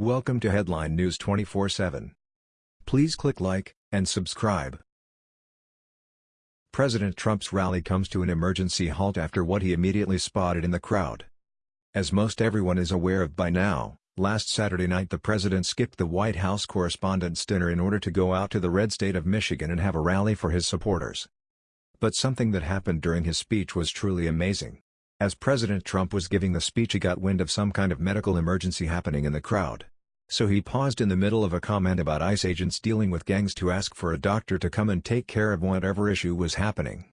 Welcome to Headline News 24/7. Please click like and subscribe. President Trump's rally comes to an emergency halt after what he immediately spotted in the crowd. As most everyone is aware of by now, last Saturday night the president skipped the White House Correspondents' Dinner in order to go out to the red state of Michigan and have a rally for his supporters. But something that happened during his speech was truly amazing. As President Trump was giving the speech he got wind of some kind of medical emergency happening in the crowd. So he paused in the middle of a comment about ICE agents dealing with gangs to ask for a doctor to come and take care of whatever issue was happening.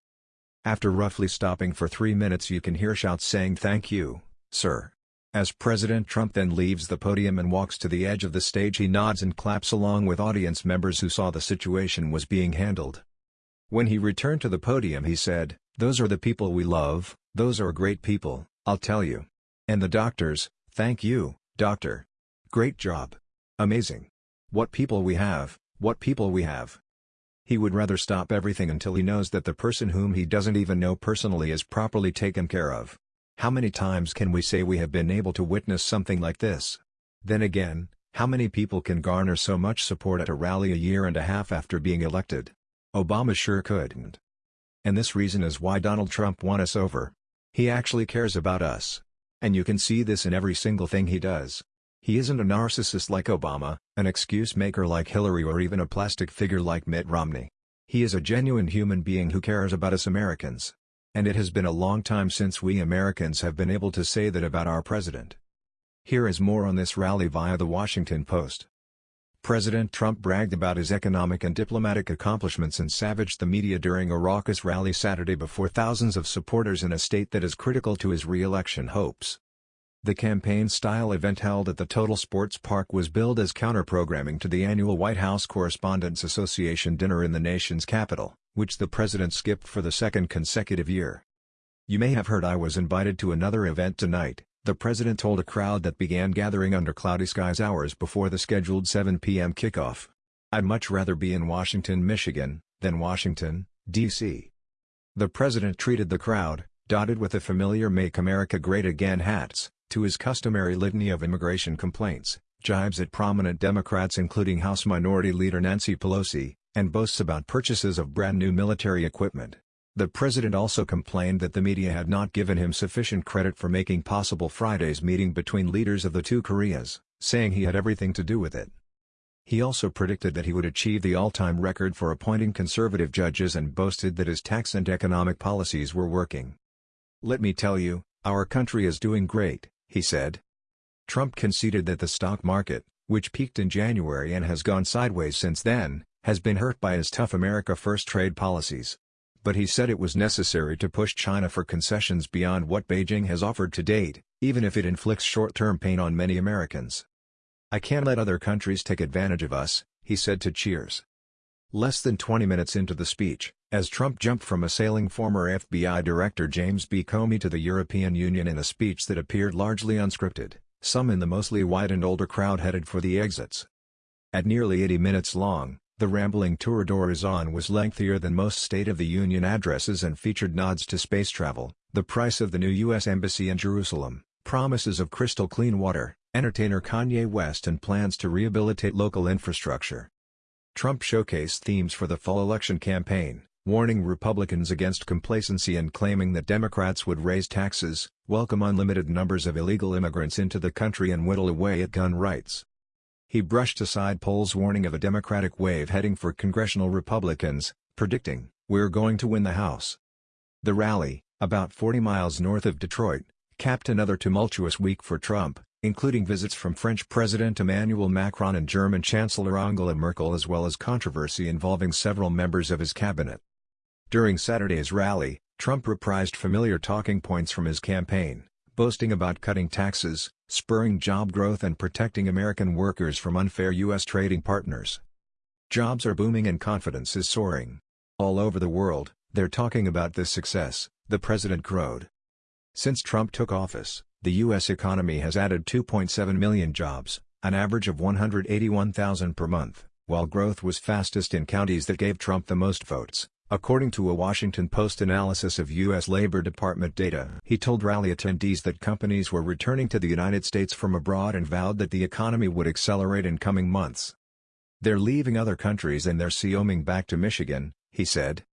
After roughly stopping for three minutes you can hear shouts saying thank you, sir. As President Trump then leaves the podium and walks to the edge of the stage he nods and claps along with audience members who saw the situation was being handled. When he returned to the podium he said, those are the people we love, those are great people, I'll tell you. And the doctors, thank you, doctor. Great job. Amazing. What people we have, what people we have. He would rather stop everything until he knows that the person whom he doesn't even know personally is properly taken care of. How many times can we say we have been able to witness something like this? Then again, how many people can garner so much support at a rally a year and a half after being elected? Obama sure couldn't. And this reason is why Donald Trump won us over. He actually cares about us. And you can see this in every single thing he does. He isn't a narcissist like Obama, an excuse maker like Hillary or even a plastic figure like Mitt Romney. He is a genuine human being who cares about us Americans. And it has been a long time since we Americans have been able to say that about our president. Here is more on this rally via the Washington Post. President Trump bragged about his economic and diplomatic accomplishments and savaged the media during a raucous rally Saturday before thousands of supporters in a state that is critical to his re-election hopes. The campaign-style event held at the Total Sports Park was billed as counter-programming to the annual White House Correspondents Association dinner in the nation's capital, which the president skipped for the second consecutive year. You may have heard I was invited to another event tonight, the president told a crowd that began gathering under cloudy skies hours before the scheduled 7 p.m. kickoff. I'd much rather be in Washington, Michigan, than Washington, D.C. The president treated the crowd, dotted with the familiar Make America Great Again hats, to his customary litany of immigration complaints, jibes at prominent Democrats including House Minority Leader Nancy Pelosi, and boasts about purchases of brand new military equipment. The president also complained that the media had not given him sufficient credit for making possible Friday's meeting between leaders of the two Koreas, saying he had everything to do with it. He also predicted that he would achieve the all-time record for appointing conservative judges and boasted that his tax and economic policies were working. Let me tell you, our country is doing great, he said. Trump conceded that the stock market, which peaked in January and has gone sideways since then, has been hurt by his tough America First trade policies but he said it was necessary to push China for concessions beyond what Beijing has offered to date, even if it inflicts short-term pain on many Americans. I can't let other countries take advantage of us, he said to Cheers. Less than 20 minutes into the speech, as Trump jumped from assailing former FBI Director James B. Comey to the European Union in a speech that appeared largely unscripted, some in the mostly white and older crowd headed for the exits. At nearly 80 minutes long, the rambling tour d'horizon was lengthier than most State of the Union addresses and featured nods to space travel, the price of the new U.S. Embassy in Jerusalem, promises of crystal clean water, entertainer Kanye West and plans to rehabilitate local infrastructure. Trump showcased themes for the fall election campaign, warning Republicans against complacency and claiming that Democrats would raise taxes, welcome unlimited numbers of illegal immigrants into the country and whittle away at gun rights. He brushed aside polls warning of a Democratic wave heading for congressional Republicans, predicting, we're going to win the House. The rally, about 40 miles north of Detroit, capped another tumultuous week for Trump, including visits from French President Emmanuel Macron and German Chancellor Angela Merkel as well as controversy involving several members of his cabinet. During Saturday's rally, Trump reprised familiar talking points from his campaign, boasting about cutting taxes, spurring job growth and protecting American workers from unfair U.S. trading partners. Jobs are booming and confidence is soaring. All over the world, they're talking about this success, the president crowed. Since Trump took office, the U.S. economy has added 2.7 million jobs, an average of 181,000 per month, while growth was fastest in counties that gave Trump the most votes, according to a Washington Post analysis of U.S. Labor Department data. He told rally attendees that companies were returning to the United States from abroad and vowed that the economy would accelerate in coming months. They're leaving other countries and they're coming back to Michigan, he said.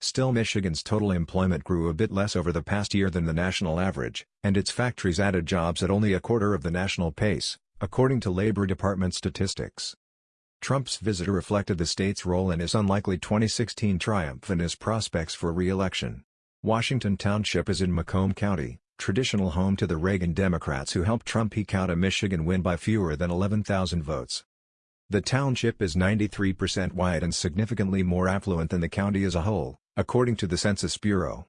Still Michigan's total employment grew a bit less over the past year than the national average, and its factories added jobs at only a quarter of the national pace, according to Labor Department statistics. Trump's visit reflected the state's role in his unlikely 2016 triumph and his prospects for re-election. Washington Township is in Macomb County, traditional home to the Reagan Democrats who helped Trump eke out a Michigan win by fewer than 11,000 votes. The township is 93% white and significantly more affluent than the county as a whole, according to the Census Bureau.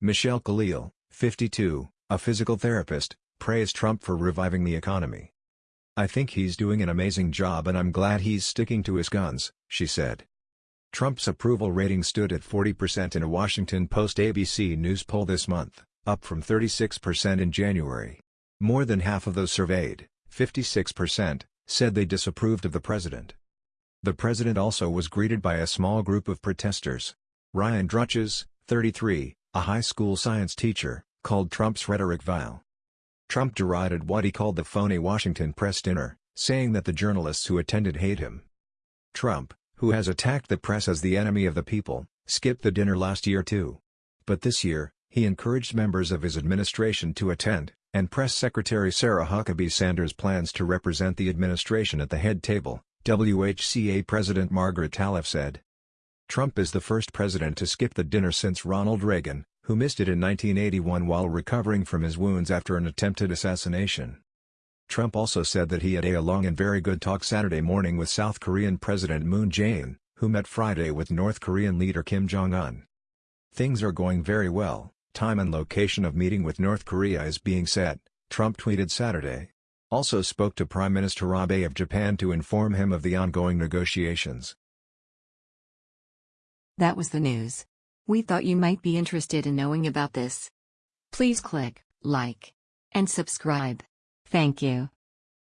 Michelle Khalil, 52, a physical therapist, praised Trump for reviving the economy. I think he's doing an amazing job and I'm glad he's sticking to his guns, she said. Trump's approval rating stood at 40% in a Washington Post ABC News poll this month, up from 36% in January. More than half of those surveyed, 56%, said they disapproved of the president. The president also was greeted by a small group of protesters. Ryan Drutches, 33, a high school science teacher, called Trump's rhetoric vile. Trump derided what he called the phony Washington press dinner, saying that the journalists who attended hate him. Trump, who has attacked the press as the enemy of the people, skipped the dinner last year too. But this year, he encouraged members of his administration to attend, and Press Secretary Sarah Huckabee Sanders plans to represent the administration at the head table, WHCA President Margaret Talev said. Trump is the first president to skip the dinner since Ronald Reagan, who missed it in 1981 while recovering from his wounds after an attempted assassination. Trump also said that he had a long and very good talk Saturday morning with South Korean President Moon Jae-in, who met Friday with North Korean leader Kim Jong-un. Things are going very well, time and location of meeting with North Korea is being set, Trump tweeted Saturday. Also spoke to Prime Minister Abe of Japan to inform him of the ongoing negotiations. That was the news. We thought you might be interested in knowing about this. Please click like and subscribe. Thank you.